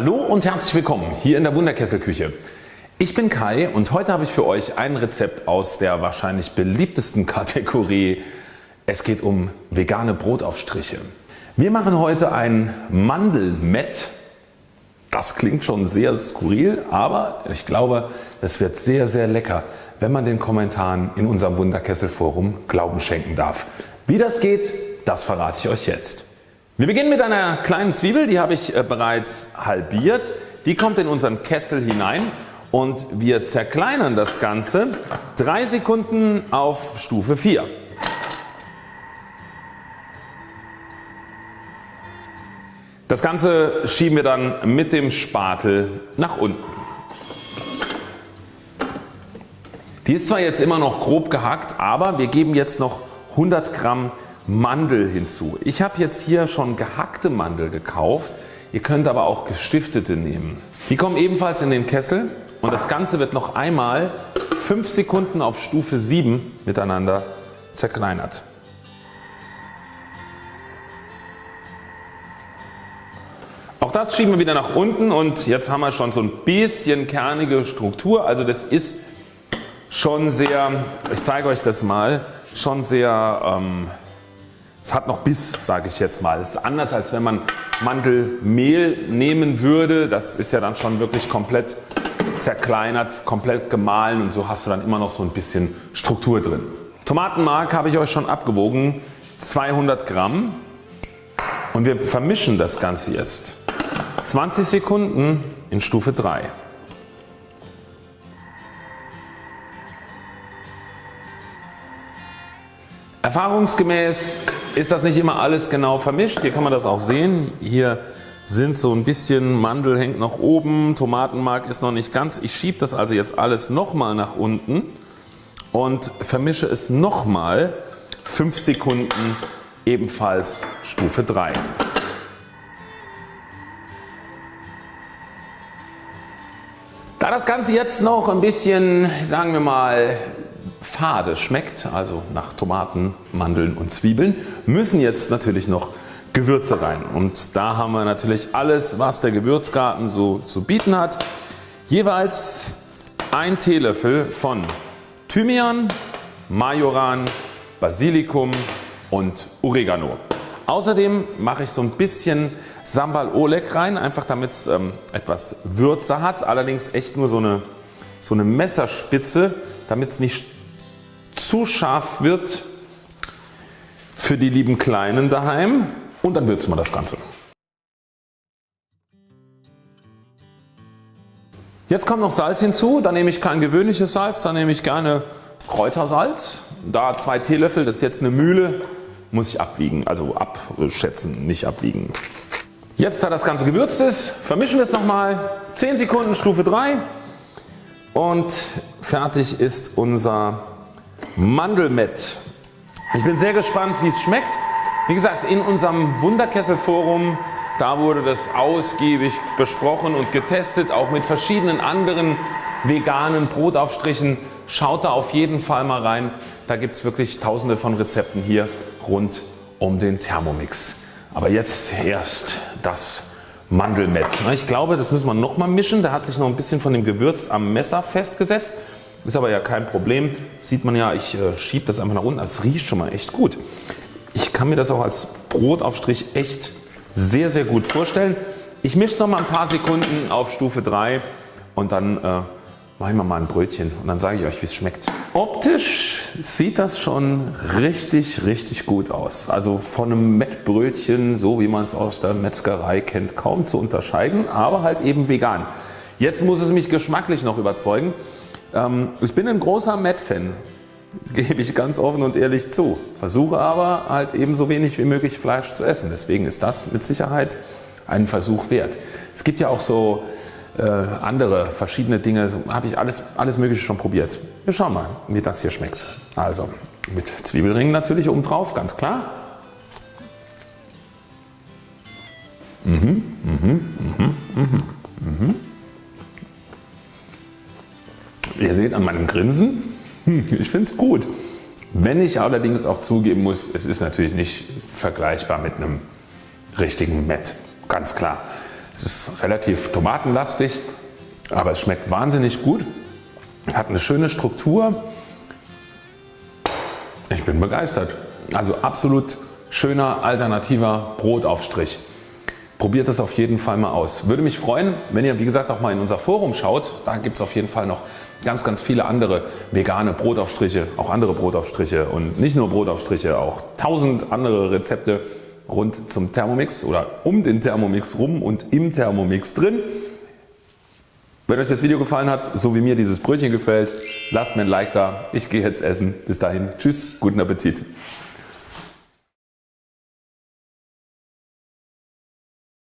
Hallo und herzlich willkommen hier in der Wunderkesselküche. Ich bin Kai und heute habe ich für euch ein Rezept aus der wahrscheinlich beliebtesten Kategorie. Es geht um vegane Brotaufstriche. Wir machen heute ein Mandelmett. Das klingt schon sehr skurril, aber ich glaube es wird sehr sehr lecker, wenn man den Kommentaren in unserem Wunderkesselforum Glauben schenken darf. Wie das geht, das verrate ich euch jetzt. Wir beginnen mit einer kleinen Zwiebel, die habe ich äh, bereits halbiert. Die kommt in unseren Kessel hinein und wir zerkleinern das Ganze 3 Sekunden auf Stufe 4. Das Ganze schieben wir dann mit dem Spatel nach unten. Die ist zwar jetzt immer noch grob gehackt, aber wir geben jetzt noch 100 Gramm Mandel hinzu. Ich habe jetzt hier schon gehackte Mandel gekauft. Ihr könnt aber auch gestiftete nehmen. Die kommen ebenfalls in den Kessel und das Ganze wird noch einmal 5 Sekunden auf Stufe 7 miteinander zerkleinert. Auch das schieben wir wieder nach unten und jetzt haben wir schon so ein bisschen kernige Struktur. Also das ist schon sehr, ich zeige euch das mal, schon sehr ähm, es hat noch Biss sage ich jetzt mal. Es ist anders als wenn man Mandelmehl nehmen würde. Das ist ja dann schon wirklich komplett zerkleinert, komplett gemahlen und so hast du dann immer noch so ein bisschen Struktur drin. Tomatenmark habe ich euch schon abgewogen 200 Gramm und wir vermischen das Ganze jetzt 20 Sekunden in Stufe 3. Erfahrungsgemäß ist das nicht immer alles genau vermischt. Hier kann man das auch sehen. Hier sind so ein bisschen Mandel hängt nach oben, Tomatenmark ist noch nicht ganz. Ich schiebe das also jetzt alles nochmal nach unten und vermische es nochmal 5 Sekunden ebenfalls Stufe 3. Da das Ganze jetzt noch ein bisschen sagen wir mal fade schmeckt, also nach Tomaten, Mandeln und Zwiebeln, müssen jetzt natürlich noch Gewürze rein. Und da haben wir natürlich alles was der Gewürzgarten so zu bieten hat. Jeweils ein Teelöffel von Thymian, Majoran, Basilikum und Oregano. Außerdem mache ich so ein bisschen Sambal Oleg rein, einfach damit es ähm, etwas Würze hat. Allerdings echt nur so eine, so eine Messerspitze, damit es nicht zu scharf wird für die lieben Kleinen daheim und dann würzen wir das Ganze. Jetzt kommt noch Salz hinzu, da nehme ich kein gewöhnliches Salz, da nehme ich gerne Kräutersalz. Da zwei Teelöffel, das ist jetzt eine Mühle, muss ich abwiegen, also abschätzen, nicht abwiegen. Jetzt da das Ganze gewürzt ist, vermischen wir es nochmal, 10 Sekunden Stufe 3 und fertig ist unser Mandelmett. Ich bin sehr gespannt wie es schmeckt. Wie gesagt in unserem Wunderkessel-Forum da wurde das ausgiebig besprochen und getestet auch mit verschiedenen anderen veganen Brotaufstrichen. Schaut da auf jeden Fall mal rein. Da gibt es wirklich tausende von Rezepten hier rund um den Thermomix. Aber jetzt erst das Mandelmett. Ich glaube das müssen wir nochmal mischen. Da hat sich noch ein bisschen von dem Gewürz am Messer festgesetzt. Ist aber ja kein Problem. Sieht man ja, ich äh, schiebe das einfach nach unten. Das riecht schon mal echt gut. Ich kann mir das auch als Brotaufstrich echt sehr sehr gut vorstellen. Ich mische noch mal ein paar Sekunden auf Stufe 3 und dann äh, mache ich mal ein Brötchen und dann sage ich euch wie es schmeckt. Optisch sieht das schon richtig richtig gut aus. Also von einem Mettbrötchen so wie man es aus der Metzgerei kennt kaum zu unterscheiden, aber halt eben vegan. Jetzt muss es mich geschmacklich noch überzeugen. Ähm, ich bin ein großer Matt-Fan, gebe ich ganz offen und ehrlich zu. Versuche aber halt eben so wenig wie möglich Fleisch zu essen. Deswegen ist das mit Sicherheit ein Versuch wert. Es gibt ja auch so äh, andere verschiedene Dinge, so habe ich alles, alles mögliche schon probiert. Wir schauen mal wie das hier schmeckt. Also mit Zwiebelringen natürlich oben drauf, ganz klar. Mhm, mhm, an meinem Grinsen, hm, ich finde es gut. Wenn ich allerdings auch zugeben muss, es ist natürlich nicht vergleichbar mit einem richtigen Met, ganz klar. Es ist relativ tomatenlastig, aber es schmeckt wahnsinnig gut. Hat eine schöne Struktur. Ich bin begeistert. Also absolut schöner alternativer Brotaufstrich. Probiert es auf jeden Fall mal aus. Würde mich freuen wenn ihr wie gesagt auch mal in unser Forum schaut. Da gibt es auf jeden Fall noch ganz ganz viele andere vegane Brotaufstriche, auch andere Brotaufstriche und nicht nur Brotaufstriche, auch tausend andere Rezepte rund zum Thermomix oder um den Thermomix rum und im Thermomix drin. Wenn euch das Video gefallen hat, so wie mir dieses Brötchen gefällt, lasst mir ein Like da. Ich gehe jetzt essen. Bis dahin. Tschüss. Guten Appetit.